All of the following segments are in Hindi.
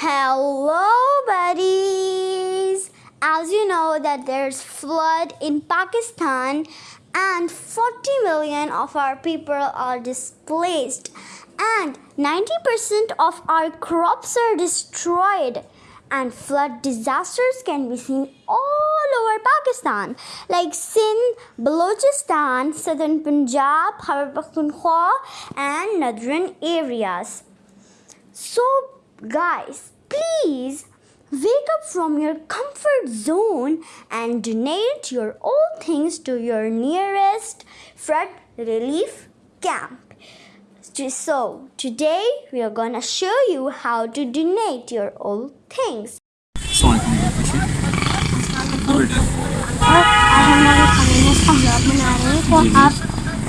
Hello, buddies! As you know that there's flood in Pakistan and 40 million of our people are displaced and 90% of our crops are destroyed and flood disasters can be seen all over Pakistan like Sindh, Balochistan, southern Punjab, Khyber Pakhtunkhwa and northern areas. So, guys, please wake up from your comfort zone and donate your old things to your nearest flood relief camp. So, today we are gonna show you how to donate your old things. और आज हम लोग एक अवेयरनेस का ब्लॉग बना रहे हैं तो आप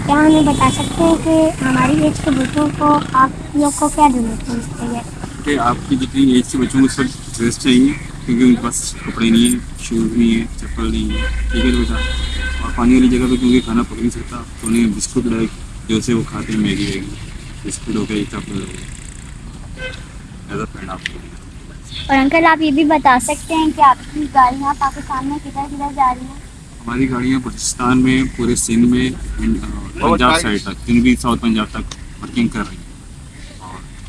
क्या हमें बता सकते हैं कि हमारी एज के बच्चों को आप लोग को क्या डोनेट कर सकते हैं कि आपकी जितनी एज के बच्चों को सब ड्रेस चाहिए क्योंकि उनके पास कपड़े नहीं है शूज़ नहीं है चप्पल नहीं है ठीक है बेटा? और पानी वाली जगह पे क्योंकि खाना पक नहीं सकता तो उन्हें बिस्कुट लाइक जो से वो खाते हैं मैगी वैगी। बिस्कुट हो गया चप्पल हो गया। एज फ्रेंड आपको और अंकल आप ये भी बता सकते हैं कि आपकी गाड़ियाँ पाकिस्तान में किधर किधर जा रही हैं? हमारी गाड़ियाँ बलूचिस्तान में पूरे सिंध में पंजाब साइड तक जितनी भी साउथ पंजाब तक वर्किंग कर रही हैं।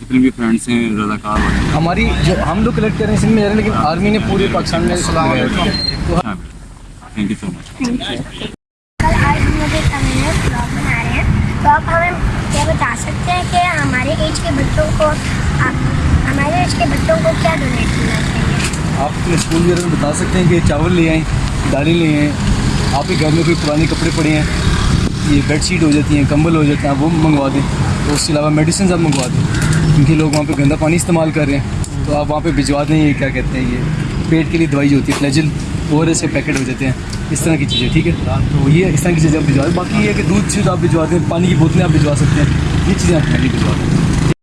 जितने भी फ्रेंड्स हैं रजाकार हमारी जो हम लोग कलेक्ट कर रहे हैं सिंध में जा रहे हैं लेकिन आर्मी ने पूरे पाकिस्तान में थैंक यू सो मच कल आज हम लोग एक अवेयरनेस ब्लॉग बना रहे हैं। तो आप हमें क्या बता सकते हैं कि हमारे एज के बच्चों को आप हमारे एज के बच्चों को क्या डोनेट करना चाहिए? आप अपने स्कूल वगैरह में बता सकते हैं कि चावल ले आएँ दालें ले आएँ आपके घर में कोई पुराने कपड़े पड़े हैं ये बेड शीट हो जाती हैं कंबल हो जाते हैं आप वो मंगवा दें तो उसके अलावा मेडिसिन आप मंगवा दें। क्योंकि लोग वहाँ पे गंदा पानी इस्तेमाल कर रहे हैं। तो आप वहाँ पे भिजवा दें, ये क्या कहते हैं, ये पेट के लिए दवाई होती है, फ्लैजल और ऐसे पैकेट हो जाते हैं। इस तरह की चीज़ें, ठीक है? तो ये इस तरह की चीज़ें आप भिजवा दें। बाकी ये है कि दूध से तो आप भिजवा दें, पानी की बोतलें आप भिजवा सकते हैं। ये चीज़ें आप पहले भिजवा दें।